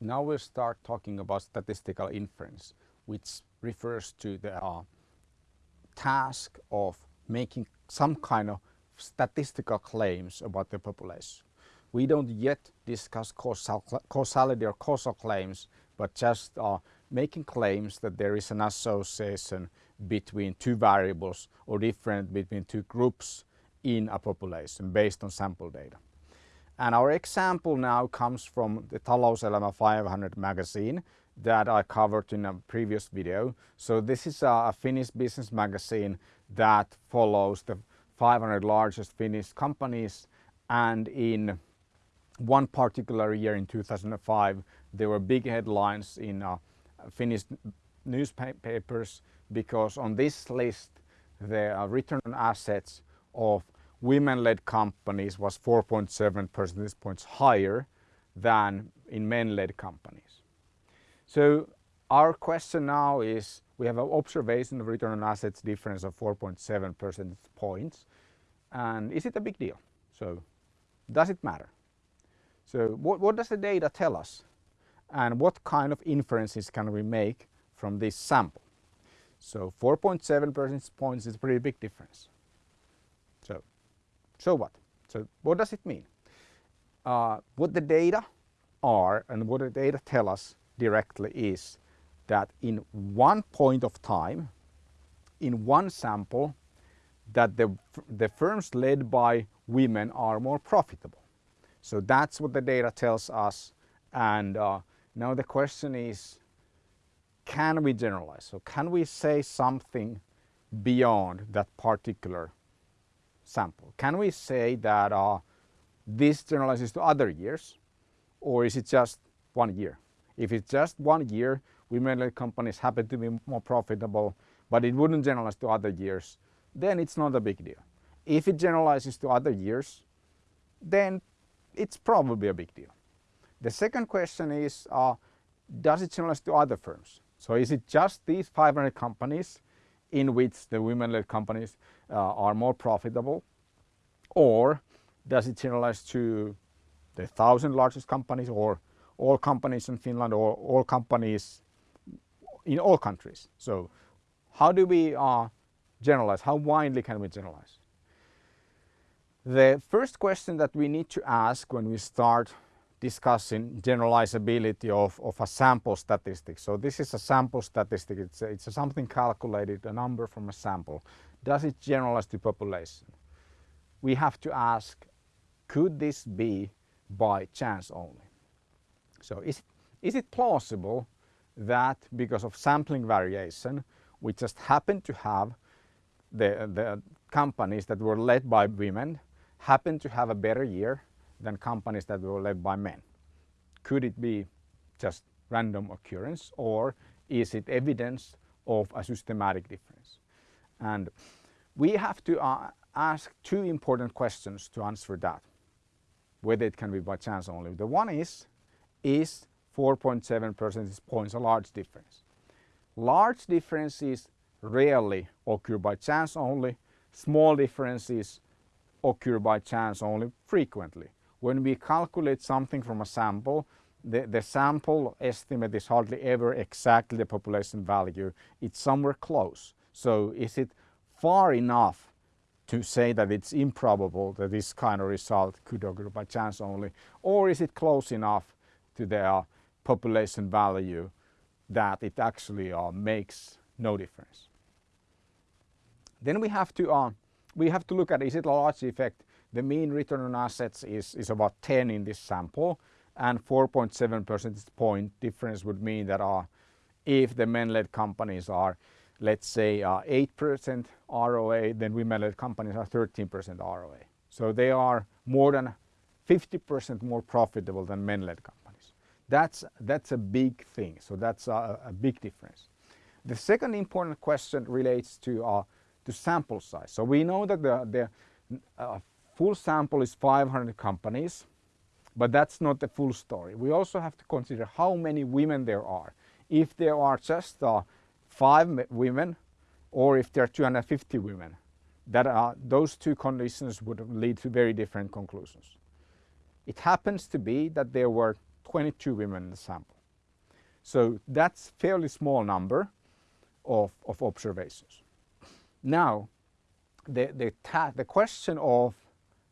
now we'll start talking about statistical inference, which refers to the uh, task of making some kind of statistical claims about the population. We don't yet discuss causal, causality or causal claims, but just uh, making claims that there is an association between two variables or different between two groups in a population based on sample data. And our example now comes from the Talouselämä 500 magazine that I covered in a previous video. So this is a Finnish business magazine that follows the 500 largest Finnish companies and in one particular year in 2005 there were big headlines in uh, Finnish newspapers because on this list the return on assets of women-led companies was 4.7 percentage points higher than in men-led companies. So our question now is, we have an observation of return on assets difference of 4.7 percentage points. And is it a big deal? So does it matter? So what, what does the data tell us? And what kind of inferences can we make from this sample? So 4.7 percentage points is a pretty big difference. So, what? So what does it mean? Uh, what the data are and what the data tell us directly is that in one point of time, in one sample, that the, the firms led by women are more profitable. So that's what the data tells us. And uh, now the question is, can we generalize? So can we say something beyond that particular sample? Can we say that uh, this generalizes to other years or is it just one year? If it's just one year, women-led companies happen to be more profitable, but it wouldn't generalize to other years, then it's not a big deal. If it generalizes to other years, then it's probably a big deal. The second question is, uh, does it generalize to other firms? So is it just these 500 companies in which the women-led companies uh, are more profitable? Or does it generalize to the 1,000 largest companies or all companies in Finland or all companies in all countries. So how do we uh, generalize? How widely can we generalize? The first question that we need to ask when we start discussing generalizability of, of a sample statistic. So this is a sample statistic, it's, a, it's a something calculated, a number from a sample. Does it generalize to population? We have to ask, could this be by chance only? So is, is it plausible that because of sampling variation, we just happen to have the, the companies that were led by women happen to have a better year than companies that were led by men? Could it be just random occurrence or is it evidence of a systematic difference? And we have to uh, ask two important questions to answer that, whether it can be by chance only. The one is, is 4.7 percentage points a large difference. Large differences rarely occur by chance only. Small differences occur by chance only frequently. When we calculate something from a sample, the, the sample estimate is hardly ever exactly the population value. It's somewhere close. So is it far enough to say that it's improbable that this kind of result could occur by chance only? Or is it close enough to their population value that it actually uh, makes no difference. Then we have to uh, we have to look at is it a large effect. The mean return on assets is, is about 10 in this sample and 4.7 percentage point difference would mean that uh, if the men-led companies are let's say 8% uh, ROA then women-led companies are 13% ROA. So they are more than 50% more profitable than men-led companies. That's, that's a big thing, so that's a, big difference. The second important question relates to, uh, sample size. So we know that the, the full sample is 500 companies, but that's not the full story. We also have to consider how many women there are. If there are just uh, five women or if there are 250 women, that uh, those two conditions would lead to very different conclusions. It happens to be that there were 22 women in the sample. So that's fairly small number of, of observations. Now, the, the, the question of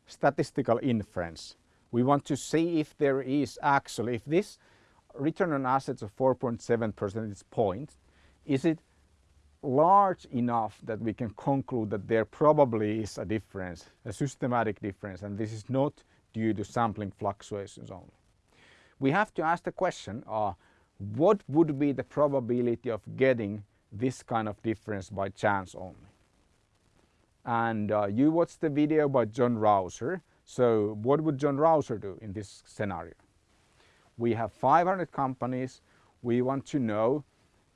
statistical inference, we want to see if there is actually, if this return on assets of 4.7 percentage points, is it large enough that we can conclude that there probably is a difference, a systematic difference, and this is not due to sampling fluctuations only. We have to ask the question, uh, what would be the probability of getting this kind of difference by chance only? And uh, you watched the video by John Rauser. So what would John Rauser do in this scenario? We have 500 companies. We want to know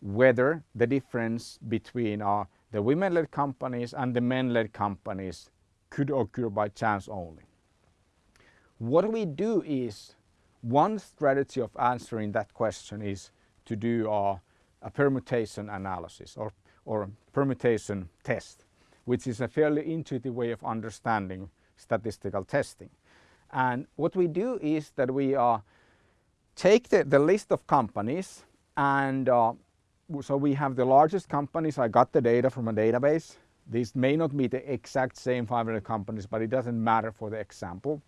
whether the difference between uh, the women-led companies and the men-led companies could occur by chance only. What we do is, one strategy of answering that question is to do uh, a permutation analysis or, or permutation test, which is a fairly intuitive way of understanding statistical testing. And what we do is that we uh, take the, the list of companies and uh, so we have the largest companies. I got the data from a database. These may not be the exact same 500 companies, but it doesn't matter for the example.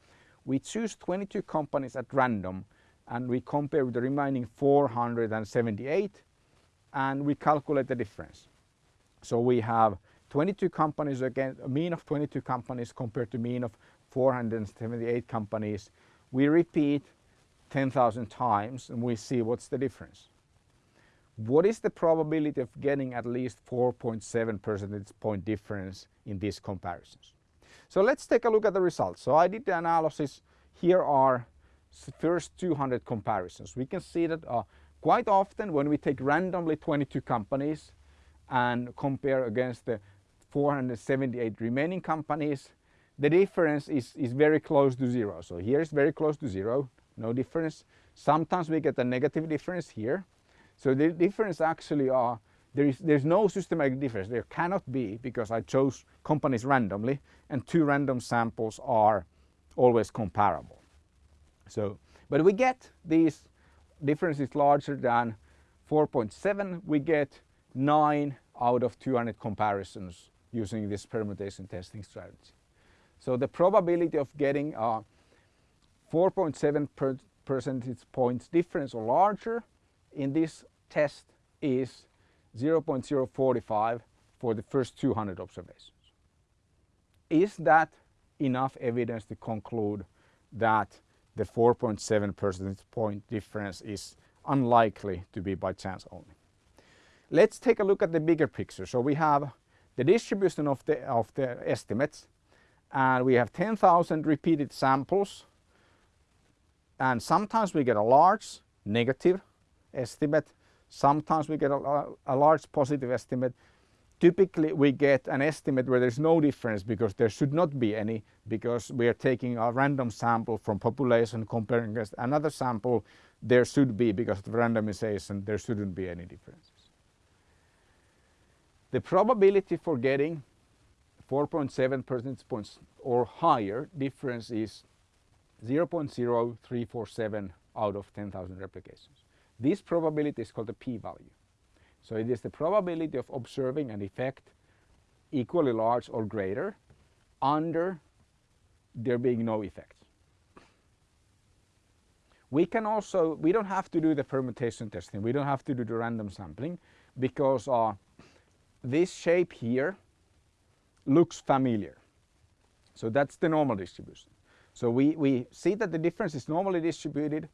We choose 22 companies at random and we compare with the remaining 478 and we calculate the difference. So we have 22 companies again, a mean of 22 companies compared to mean of 478 companies. We repeat 10,000 times and we see what's the difference what is the probability of getting at least 4.7 percentage point difference in these comparisons? So let's take a look at the results. So I did the analysis. Here are first 200 comparisons. We can see that uh, quite often when we take randomly 22 companies and compare against the 478 remaining companies, the difference is, is very close to zero. So here is very close to zero, no difference. Sometimes we get a negative difference here, so the difference actually are, there is, there's no systematic difference. There cannot be because I chose companies randomly and two random samples are always comparable. So, but we get these differences larger than 4.7, we get 9 out of 200 comparisons using this permutation testing strategy. So the probability of getting a 4.7 per percentage points difference or larger in this test is 0.045 for the first 200 observations. Is that enough evidence to conclude that the 4.7 percentage point difference is unlikely to be by chance only? Let's take a look at the bigger picture. So we have the distribution of the, of the estimates and we have 10,000 repeated samples and sometimes we get a large negative estimate Sometimes we get a, a, large positive estimate. Typically we get an estimate where there's no difference because there should not be any because we are taking a random sample from population comparing against another sample. There should be because of randomization there shouldn't be any differences. The probability for getting 4.7 percentage points or higher difference is 0.0347 out of 10,000 replications. This probability is called the p-value. So it is the probability of observing an effect equally large or greater under there being no effect. We can also, we don't have to do the permutation testing, we don't have to do the random sampling because uh, this shape here looks familiar. So that's the normal distribution. So we, we see that the difference is normally distributed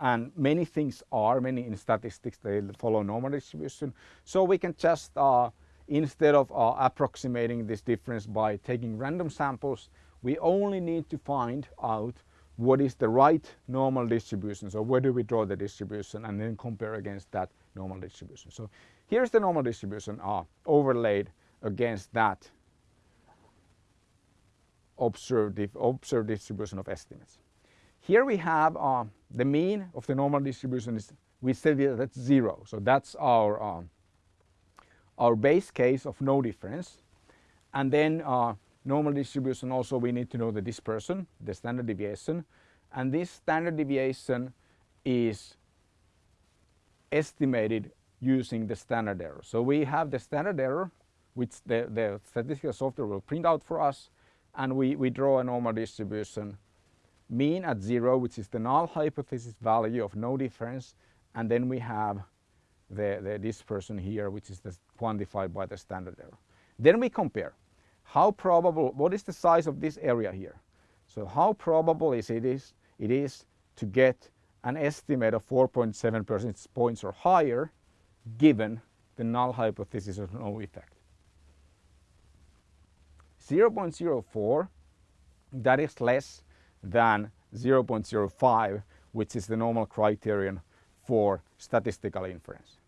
and many things are, many in statistics, they follow normal distribution. So we can just, uh, instead of uh, approximating this difference by taking random samples, we only need to find out what is the right normal distribution. So where do we draw the distribution and then compare against that normal distribution. So here's the normal distribution uh, overlaid against that observed, observed distribution of estimates. Here we have uh, the mean of the normal distribution is, we said that's zero. So that's our, uh, our base case of no difference. And then uh, normal distribution also we need to know the dispersion, the standard deviation. And this standard deviation is estimated using the standard error. So we have the standard error which the, the statistical software will print out for us and we, we draw a normal distribution mean at zero which is the null hypothesis value of no difference and then we have the, the dispersion here which is the, quantified by the standard error. Then we compare how probable, what is the size of this area here? So how probable is it is, it is to get an estimate of 4.7 percentage points or higher given the null hypothesis of no effect. 0.04 that is less than 0.05 which is the normal criterion for statistical inference,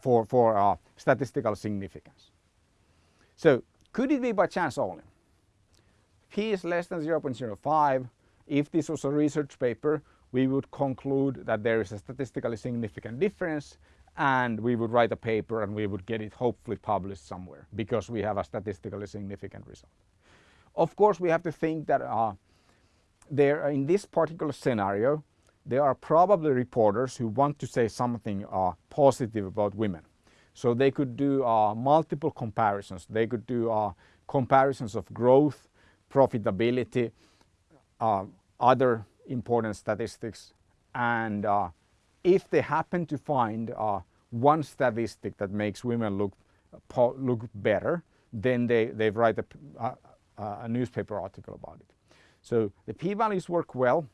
for, for uh, statistical significance. So could it be by chance only? P is less than 0.05. If this was a research paper, we would conclude that there is a statistically significant difference and we would write a paper and we would get it hopefully published somewhere because we have a statistically significant result. Of course, we have to think that uh, there, in this particular scenario, there are probably reporters who want to say something uh, positive about women. So they could do uh, multiple comparisons. They could do uh, comparisons of growth, profitability, uh, other important statistics. And uh, if they happen to find uh, one statistic that makes women look, look better, then they, they write a, a, a newspaper article about it. So the p-values work well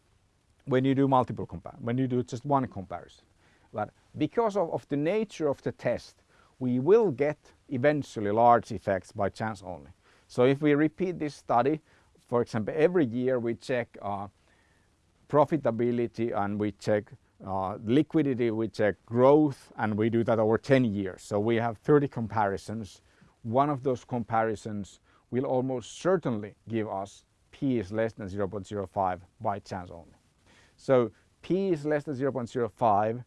when you do multiple when you do just one comparison. But because of, of the nature of the test, we will get eventually large effects by chance only. So if we repeat this study, for example, every year we check uh, profitability and we check uh, liquidity, we check growth, and we do that over 10 years. So we have 30 comparisons. One of those comparisons will almost certainly give us p is less than 0.05 by chance only. So p is less than 0.05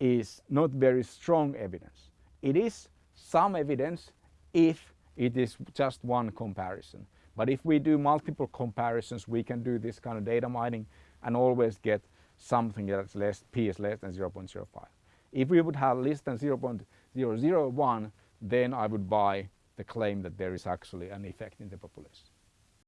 is not very strong evidence. It is some evidence if it is just one comparison. But if we do multiple comparisons, we can do this kind of data mining and always get something that's less, p is less than 0.05. If we would have less than 0.001, then I would buy the claim that there is actually an effect in the population.